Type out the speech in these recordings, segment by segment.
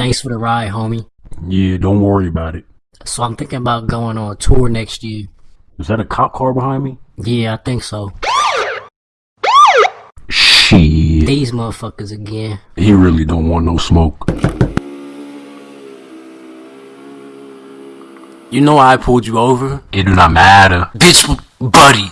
Thanks for the ride, homie. Yeah, don't worry about it. So I'm thinking about going on a tour next year. Is that a cop car behind me? Yeah, I think so. Shit. These motherfuckers again. He really don't want no smoke. You know I pulled you over? It do not matter. Bitch, buddy.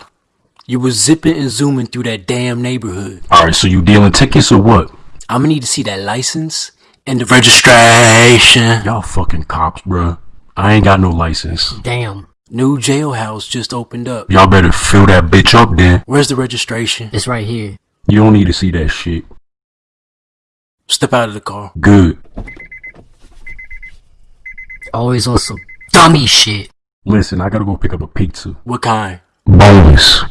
You was zipping and zooming through that damn neighborhood. Alright, so you dealing tickets or what? I'm gonna need to see that license and the registration. Y'all fucking cops, bruh. I ain't got no license. Damn. New jailhouse just opened up. Y'all better fill that bitch up then. Where's the registration? It's right here. You don't need to see that shit. Step out of the car. Good. Always on some dummy shit. Listen, I gotta go pick up a pizza. What kind? Bonus.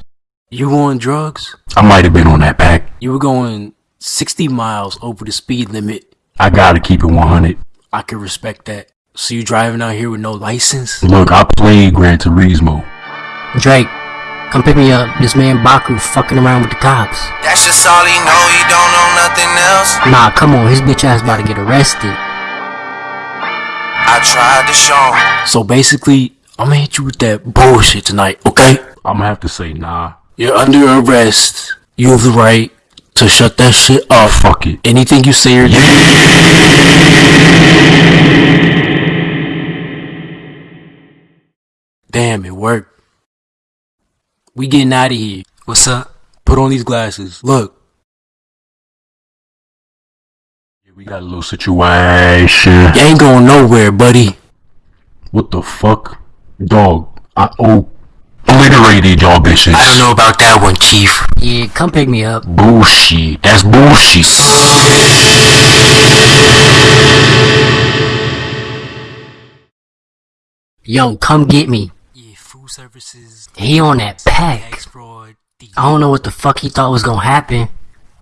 You on drugs? I might have been on that pack. You were going 60 miles over the speed limit. I gotta keep it 100. I can respect that. So you driving out here with no license? Look, I played Gran Turismo. Drake, come pick me up. This man Baku fucking around with the cops. That's just all he know, he don't know nothing else. Nah, come on, his bitch ass about to get arrested. I tried to show him. So basically, I'm gonna hit you with that bullshit tonight, okay? I'ma have to say nah. You're under arrest. You have the right to shut that shit off. Fuck it. Anything you say or do. Damn, it worked. We getting out of here. What's up? Put on these glasses. Look. We got a little situation. You ain't going nowhere, buddy. What the fuck? Dog, I oh obliterated y'all bitches. I don't know about that one, Chief. Yeah, come pick me up. Bullshit. That's bullshit. Yo, come get me. Yeah, food services, He on that pack. I don't know what the fuck he thought was gonna happen.